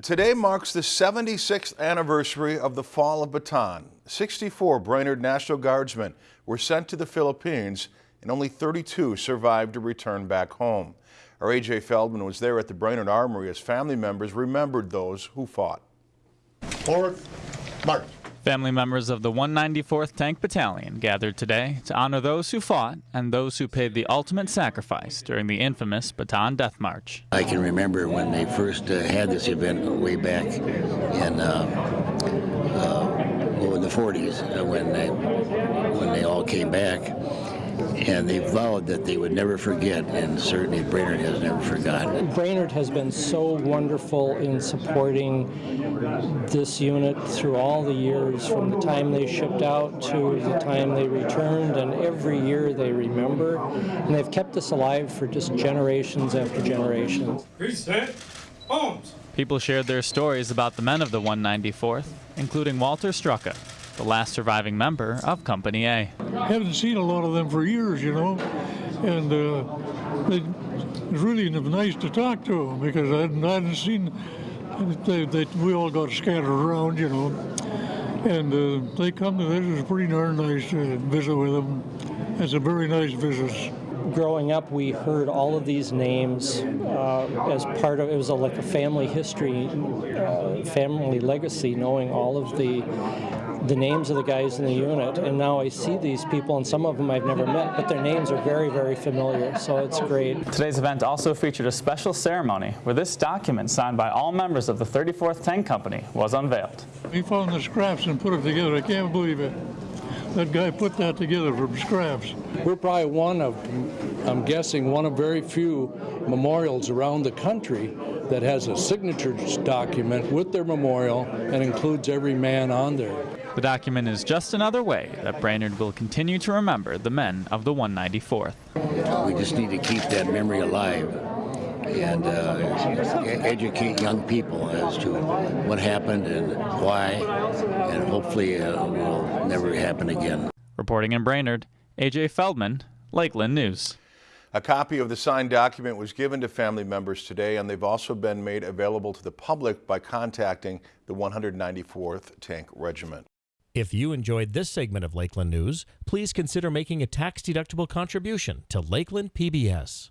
Today marks the 76th anniversary of the fall of Bataan. 64 Brainerd National Guardsmen were sent to the Philippines and only 32 survived to return back home. Our AJ Feldman was there at the Brainerd Armory as family members remembered those who fought. Forward, march. Family members of the 194th Tank Battalion gathered today to honor those who fought and those who paid the ultimate sacrifice during the infamous Bataan Death March. I can remember when they first uh, had this event way back in, uh, uh, in the 40s uh, when they, when they all came back. And they vowed that they would never forget, and certainly Brainerd has never forgotten. Brainerd has been so wonderful in supporting this unit through all the years, from the time they shipped out to the time they returned, and every year they remember. And they've kept us alive for just generations after generations. Reset. Homes. People shared their stories about the men of the 194th, including Walter Strucka, the last surviving member of Company A. haven't seen a lot of them for years, you know, and uh, they, it's really nice to talk to them because I hadn't, I hadn't seen they, they, we all got scattered around, you know, and uh, they come to this. It's pretty darn nice to visit with them. It's a very nice visit. Growing up, we heard all of these names uh, as part of it was a, like a family history, uh, family legacy, knowing all of the the names of the guys in the unit. And now I see these people, and some of them I've never met, but their names are very, very familiar. So it's great. Today's event also featured a special ceremony where this document signed by all members of the 34th Tank Company was unveiled. We found the scraps and put it together. I can't believe it. That guy put that together from scraps. We're probably one of, I'm guessing, one of very few memorials around the country that has a signatures document with their memorial and includes every man on there. The document is just another way that Brainerd will continue to remember the men of the 194th. We just need to keep that memory alive and uh, educate young people as to what happened and why, and hopefully uh, will never happen again. Reporting in Brainerd, AJ Feldman, Lakeland News. A copy of the signed document was given to family members today, and they've also been made available to the public by contacting the 194th Tank Regiment. If you enjoyed this segment of Lakeland News, please consider making a tax-deductible contribution to Lakeland PBS.